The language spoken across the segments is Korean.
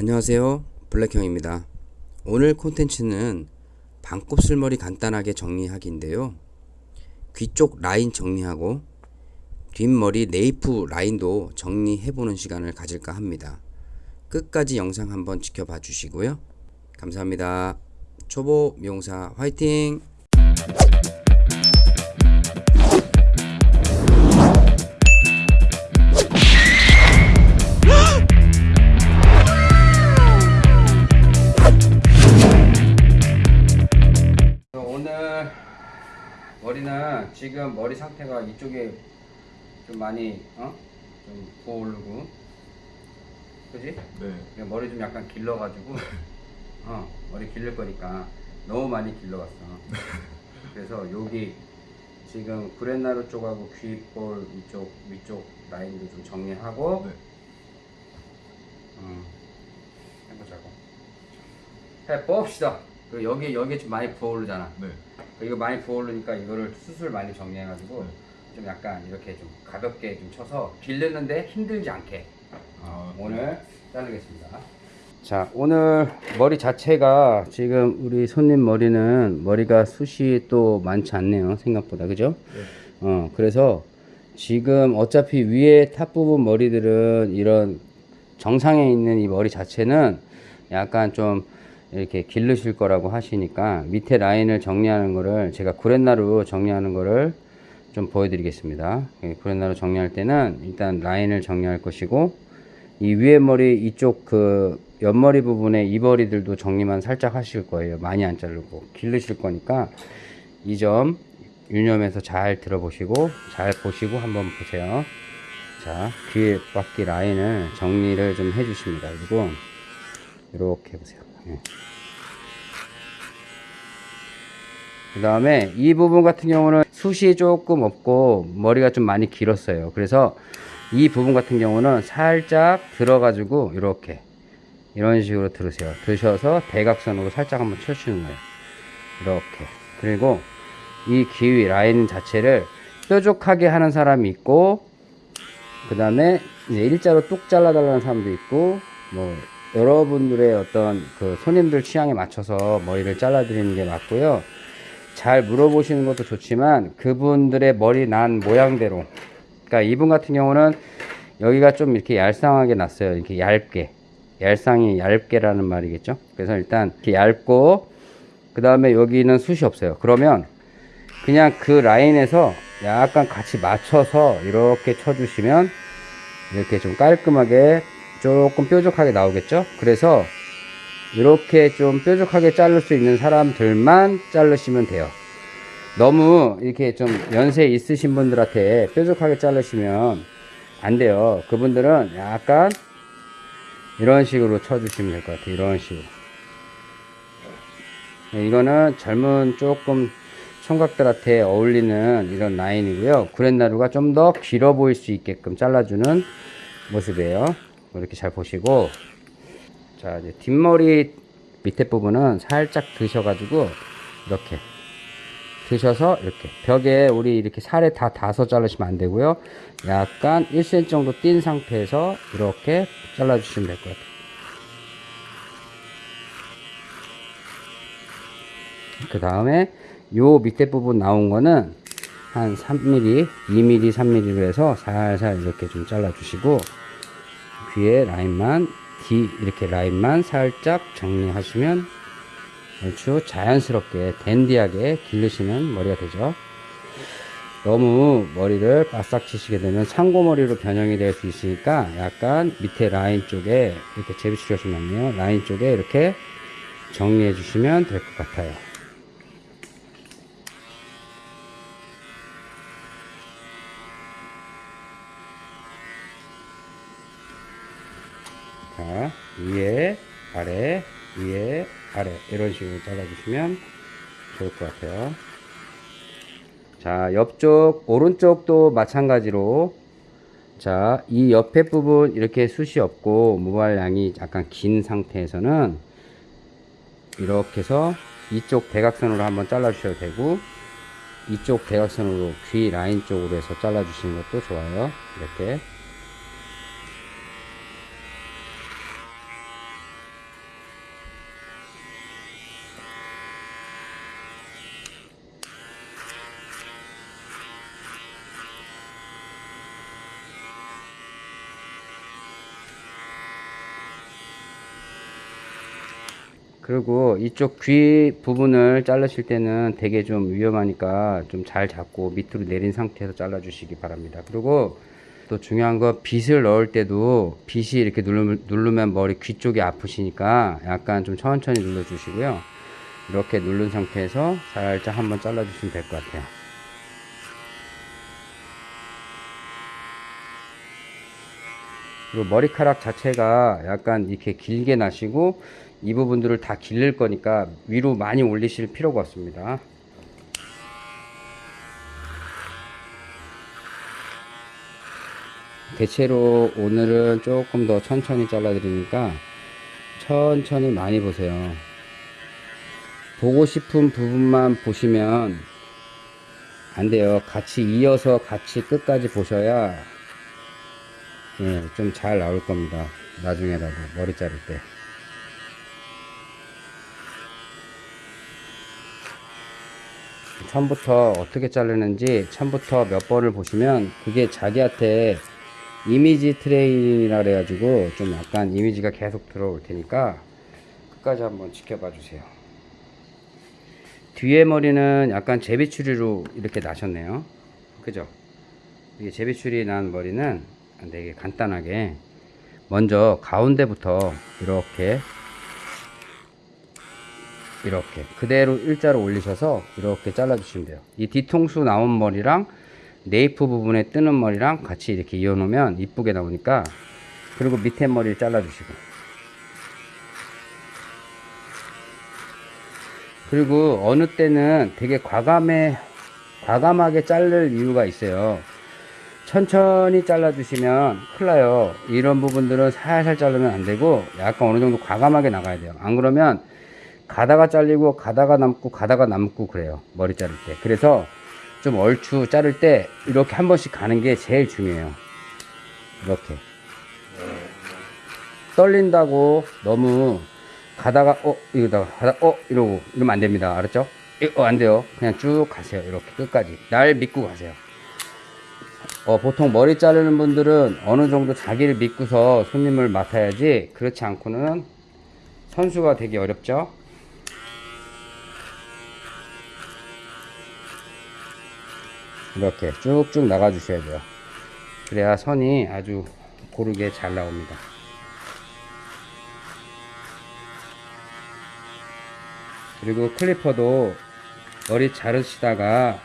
안녕하세요. 블랙형입니다. 오늘 콘텐츠는 반곱슬머리 간단하게 정리하기인데요. 귀 쪽 라인 정리하고 뒷머리 네이프 라인도 정리해보는 시간을 가질까 합니다. 끝까지 영상 한번 지켜봐 주시고요. 감사합니다. 초보 미용사 화이팅 머리는 지금 머리 상태가 이쪽에 좀 많이 어? 좀 부어오르고 그지? 네. 머리 좀 약간 길러가지고 어 머리 길릴 거니까 너무 많이 길러갔어 그래서 여기 지금 구렛나루 쪽하고 귀볼 이쪽 위쪽 라인도 좀 정리하고 네. 음, 해보자고 해봅시다 그 여기 여기 좀 많이 부어오르잖아 네. 이거 많이 부어오르니까 이거를 숱을 많이 정리해가지고 네. 좀 약간 이렇게 좀 가볍게 좀 쳐서 길르는데 힘들지 않게 어, 아, 오늘 자르겠습니다. 자 오늘 머리 자체가 지금 우리 손님 머리는 머리가 숱이 또 많지 않네요 생각보다 그죠? 네. 어 그래서 지금 어차피 위에 top 부분 머리들은 이런 정상에 있는 이 머리 자체는 약간 좀 이렇게 길르실 거라고 하시니까 밑에 라인을 정리하는 거를 제가 구렛나루 정리하는 거를 좀 보여드리겠습니다. 예, 구렛나루 정리할 때는 일단 라인을 정리할 것이고 이 위에 머리 이쪽 그 옆머리 부분에 이머리들도 정리만 살짝 하실 거예요. 많이 안 자르고 길르실 거니까 이 점 유념해서 잘 들어보시고 잘 보시고 한번 보세요. 자, 귀 바퀴 라인을 정리를 좀 해주십니다. 그리고 이렇게 해보세요. 예. 그 다음에 이 부분 같은 경우는 숱이 조금 없고 머리가 좀 많이 길었어요. 그래서 이 부분 같은 경우는 살짝 들어 가지고 이렇게 이런 식으로 들으세요. 드셔서 대각선으로 살짝 한번 쳐주는 거예요. 이렇게. 그리고 이 기위 라인 자체를 뾰족하게 하는 사람이 있고 그 다음에 일자로 뚝 잘라 달라는 사람도 있고 뭐 여러분들의 어떤 그 손님들 취향에 맞춰서 머리를 잘라 드리는 게 맞고요. 잘 물어보시는 것도 좋지만 그분들의 머리 난 모양대로 그러니까 이분 같은 경우는 여기가 좀 이렇게 얄쌍하게 났어요. 이렇게 얇게 얄쌍이 얇게라는 말이겠죠. 그래서 일단 이렇게 얇고 그 다음에 여기는 숱이 없어요. 그러면 그냥 그 라인에서 약간 같이 맞춰서 이렇게 쳐주시면 이렇게 좀 깔끔하게 조금 뾰족하게 나오겠죠. 그래서 이렇게 좀 뾰족하게 자를 수 있는 사람들만 자르시면 돼요. 너무 이렇게 좀 연세 있으신 분들한테 뾰족하게 자르시면 안 돼요. 그분들은 약간 이런 식으로 쳐주시면 될 것 같아요. 이런 식으로. 네, 이거는 젊은 조금 청각들한테 어울리는 이런 라인이고요. 구렛나루가 좀 더 길어 보일 수 있게끔 잘라주는 모습이에요. 이렇게 잘 보시고. 자 이제 뒷머리 밑에 부분은 살짝 드셔가지고 이렇게 드셔서 이렇게 벽에 우리 이렇게 살에 다 닿아서 자르시면 안 되고요. 약간 1cm 정도 띈 상태에서 이렇게 잘라 주시면 될 것 같아요. 그 다음에 요 밑에 부분 나온 거는 한 3mm 2mm 3mm로 해서 살살 이렇게 좀 잘라 주시고 귀에 라인만 뒤 이렇게 라인만 살짝 정리하시면 아주 자연스럽게 댄디하게 기르시는 머리가 되죠. 너무 머리를 바싹 치시게 되면 상고머리로 변형이 될 수 있으니까 약간 밑에 라인 쪽에 이렇게 제비치려시면요. 라인 쪽에 이렇게 정리해 주시면 될 것 같아요 자, 위에, 아래, 위에, 아래 이런 식으로 잘라주시면 좋을 것 같아요. 자, 옆쪽, 오른쪽도 마찬가지로 자, 이 옆에 부분 이렇게 숱이 없고 무발량이 약간 긴 상태에서는 이렇게 해서 이쪽 대각선으로 한번 잘라 주셔도 되고 이쪽 대각선으로 귀 라인 쪽으로 해서 잘라 주시는 것도 좋아요. 이렇게 그리고 이쪽 귀 부분을 자르실 때는 되게 좀 위험하니까 좀 잘 잡고 밑으로 내린 상태에서 잘라 주시기 바랍니다. 그리고 또 중요한 거 빗을 넣을 때도 빗이 이렇게 누르면 머리 귀 쪽이 아프시니까 약간 좀 천천히 눌러 주시고요. 이렇게 누른 상태에서 살짝 한번 잘라 주시면 될 것 같아요. 그리고 머리카락 자체가 약간 이렇게 길게 나시고 이 부분들을 다 길릴 거니까 위로 많이 올리실 필요가 없습니다. 대체로 오늘은 조금 더 천천히 잘라 드리니까 천천히 많이 보세요. 보고 싶은 부분만 보시면 안 돼요. 같이 이어서 같이 끝까지 보셔야 예, 좀 잘 나올 겁니다. 나중에라도 머리 자를 때. 처음부터 어떻게 자르는지 처음부터 몇 번을 보시면 그게 자기한테 이미지 트레이닝이라 그래가지고 좀 약간 이미지가 계속 들어올 테니까 끝까지 한번 지켜봐 주세요. 뒤에 머리는 약간 제비추리로 이렇게 나셨네요. 그죠? 이게 제비추리 난 머리는 되게 간단하게 먼저 가운데부터 이렇게 이렇게 그대로 일자로 올리셔서 이렇게 잘라 주시면 돼요. 이 뒤통수 나온 머리랑 네이프 부분에 뜨는 머리랑 같이 이렇게 이어 놓으면 이쁘게 나오니까 그리고 밑에 머리를 잘라 주시고. 그리고 어느 때는 되게 과감해 과감하게 자를 이유가 있어요 천천히 잘라 주시면 큰일 나요. 이런 부분들은 살살 자르면 안 되고 약간 어느 정도 과감하게 나가야 돼요. 안 그러면 가다가 잘리고 가다가 남고 가다가 남고 그래요. 머리 자를 때. 그래서 좀 얼추 자를 때 이렇게 한 번씩 가는 게 제일 중요해요. 이렇게. 떨린다고 너무 가다가 어 이러다가 가다 어 이러고 이러면 안 됩니다. 알았죠? 어, 안 돼요. 그냥 쭉 가세요. 이렇게 끝까지. 날 믿고 가세요 어, 보통 머리 자르는 분들은 어느 정도 자기를 믿고서 손님을 맡아야지 그렇지 않고는 선수가 되기 어렵죠. 이렇게 쭉쭉 나가 주셔야 돼요. 그래야 선이 아주 고르게 잘 나옵니다. 그리고 클리퍼도 머리 자르시다가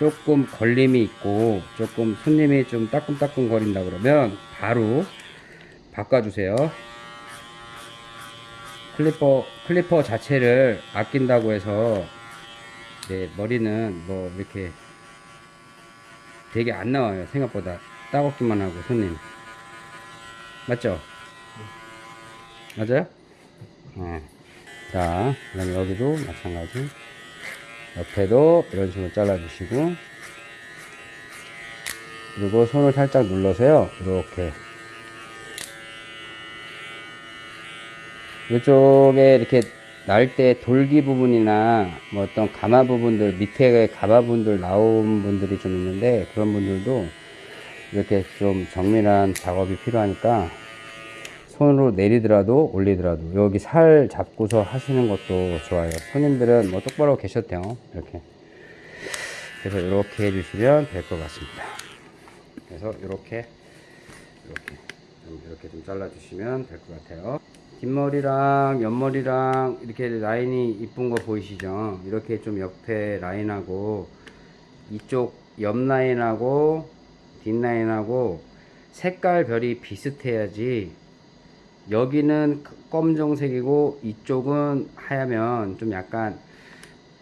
조금 걸림이 있고 조금 손님이 좀 따끔따끔 거린다 그러면 바로 바꿔주세요 클리퍼 클리퍼 자체를 아낀다고 해서 네, 머리는 뭐 이렇게 되게 안 나와요 생각보다 따갑기만 하고 손님 맞죠? 맞아요? 네. 자 그다음에 여기도 마찬가지 옆에도 이런 식으로 잘라 주시고. 그리고 손을 살짝 눌러서요. 이렇게. 이쪽에 이렇게 날 때 돌기 부분이나 뭐 어떤 가마 부분들 밑에 가마 부분들 나온 분들이 좀 있는데 그런 분들도 이렇게 좀 정밀한 작업이 필요하니까 손으로 내리더라도 올리더라도 여기 살 잡고서 하시는 것도 좋아요. 손님들은 뭐 똑바로 돼요. 이렇게. 그래서 이렇게 해주시면 될 것 같습니다. 그래서 이렇게 이렇게 좀 이렇게 좀 잘라 주시면 될 것 같아요. 뒷머리랑 옆머리랑 이렇게 라인이 이쁜 거 보이시죠? 이렇게 좀 옆에 라인하고 이쪽 옆 라인하고 뒷 라인하고 색깔 별이 비슷해야지 여기는 검정색이고 이쪽은 하야면 좀 약간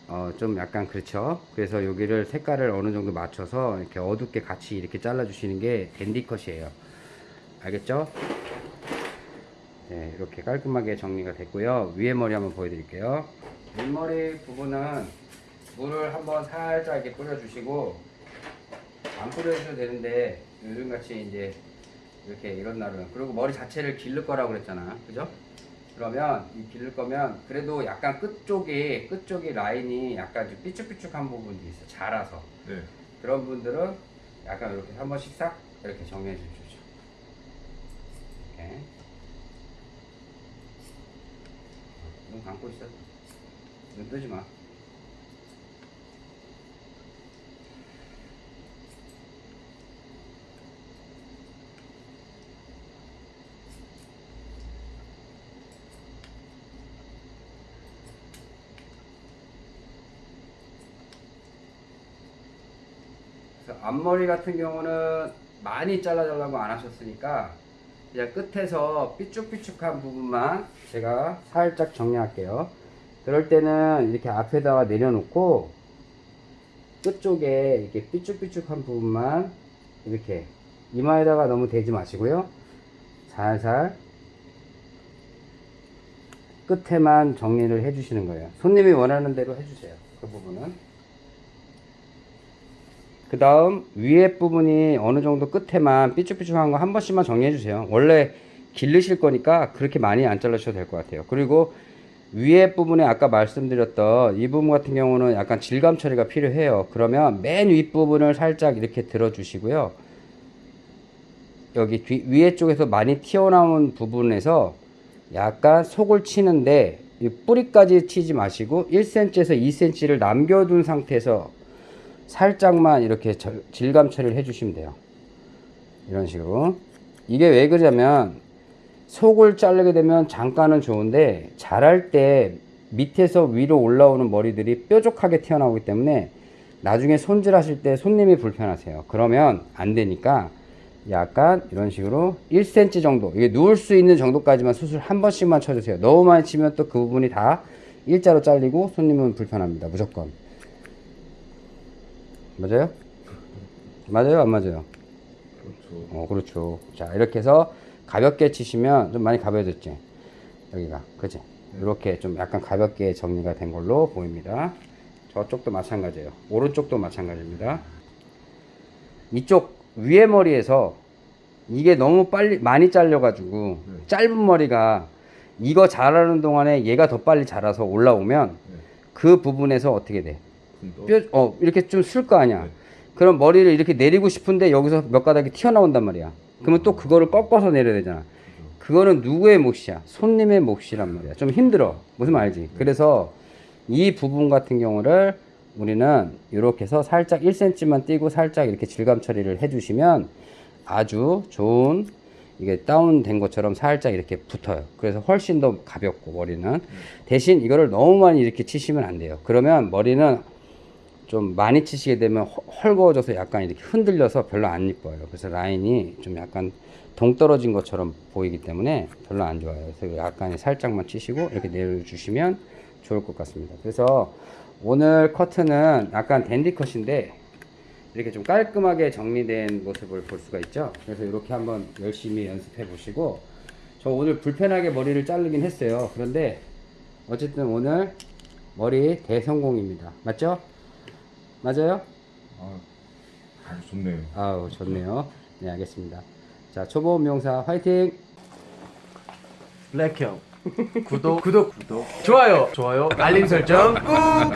어 좀 약간 그렇죠? 그래서 여기를 색깔을 어느 정도 맞춰서 이렇게 어둡게 같이 이렇게 잘라 주시는 게 댄디 컷이에요. 알겠죠? 네 이렇게 깔끔하게 정리가 됐고요. 위에 머리 한번 보여드릴게요. 윗머리 부분은 물을 한번 살짝 이렇게 뿌려 주시고 안 뿌려주셔도 되는데 요즘같이 이제 이렇게 이런 날은 그리고 머리 자체를 기를 거라고 그랬잖아 그죠? 그러면 이 기를 거면 그래도 약간 끝쪽이 끝쪽이 라인이 약간 좀 삐쭉삐쭉한 부분도 있어 자라서 네. 그런 분들은 약간 이렇게 한 번씩 싹 이렇게 정리해 주십시오 이렇게 눈 감고 있어. 눈 뜨지 마. 앞머리 같은 경우는 많이 잘라달라고 안 하셨으니까 그냥 끝에서 삐쭉삐쭉한 부분만 제가 살짝 정리할게요. 그럴 때는 이렇게 앞에다가 내려놓고 끝쪽에 이렇게 삐쭉삐쭉한 부분만 이렇게 이마에다가 너무 대지 마시고요. 살살 끝에만 정리를 해주시는 거예요. 손님이 원하는 대로 해주세요. 그 부분은. 그 다음 위에 부분이 어느 정도 끝에만 삐쭉삐쭉한 거 한 번씩만 정리해 주세요. 원래 기르실 거니까 그렇게 많이 안 잘라주셔도 될 것 같아요. 그리고 위에 부분에 아까 말씀드렸던 이 부분 같은 경우는 약간 질감 처리가 필요해요. 그러면 맨 윗부분을 살짝 이렇게 들어 주시고요. 여기 뒤, 위에 쪽에서 많이 튀어나온 부분에서 약간 속을 치는데 이 뿌리까지 치지 마시고 1cm에서 2cm를 남겨둔 상태에서 살짝만 이렇게 절- 질감 처리를 해주시면 돼요. 이런 식으로. 이게 왜 그러냐면 속을 자르게 되면 잠깐은 좋은데 자랄 때 밑에서 위로 올라오는 머리들이 뾰족하게 튀어나오기 때문에 나중에 손질하실 때 손님이 불편하세요. 그러면 안 되니까 약간 이런 식으로 1cm 정도 이게 누울 수 있는 정도까지만 수술 한 번씩만 쳐주세요. 너무 많이 치면 또 그 부분이 다 일자로 잘리고 손님은 불편합니다. 무조건. 맞아요? 맞아요? 안 맞아요? 그렇죠. 어, 그렇죠. 자, 이렇게 해서 가볍게 치시면 좀 많이 가벼워졌지? 여기가. 그지? 이렇게 좀 약간 가볍게 정리가 된 걸로 보입니다. 저쪽도 마찬가지예요. 오른쪽도 마찬가지입니다. 이쪽 위에 머리에서 이게 너무 빨리, 많이 잘려가지고 네. 짧은 머리가 이거 자라는 동안에 얘가 더 빨리 자라서 올라오면 네. 그 부분에서 어떻게 돼? 뼈, 어, 이렇게 좀 쓸 거 아니야. 네. 그럼 머리를 이렇게 내리고 싶은데 여기서 몇 가닥이 튀어나온단 말이야. 그러면 또 그거를 꺾어서 내려야 되잖아. 그거는 누구의 몫이야? 손님의 몫이란 말이야. 좀 힘들어. 무슨 말인지. 그래서 이 부분 같은 경우를 우리는 이렇게 해서 살짝 1cm만 띄고 살짝 이렇게 질감 처리를 해주시면 아주 좋은 이게 다운된 것처럼 살짝 이렇게 붙어요. 그래서 훨씬 더 가볍고 머리는 대신 이거를 너무 많이 이렇게 치시면 안 돼요. 그러면 머리는 좀 많이 치시게 되면 헐- 헐거워져서 약간 이렇게 흔들려서 별로 안 이뻐요. 그래서 라인이 좀 약간 동떨어진 것처럼 보이기 때문에 별로 안 좋아요. 그래서 약간 살짝만 치시고 이렇게 내려주시면 좋을 것 같습니다. 그래서 오늘 커트는 약간 댄디 컷인데 이렇게 좀 깔끔하게 정리된 모습을 볼 수가 있죠. 그래서 이렇게 한번 열심히 연습해 보시고 저 오늘 불편하게 머리를 자르긴 했어요. 그런데 어쨌든 오늘 머리 대성공입니다. 맞죠? 맞아요? 아, 아주 좋네요. 아우 좋네요. 네 알겠습니다. 자 초보 미용사 화이팅! 블랙형 구독 구독 구독 좋아요 좋아요 알림 설정 꾹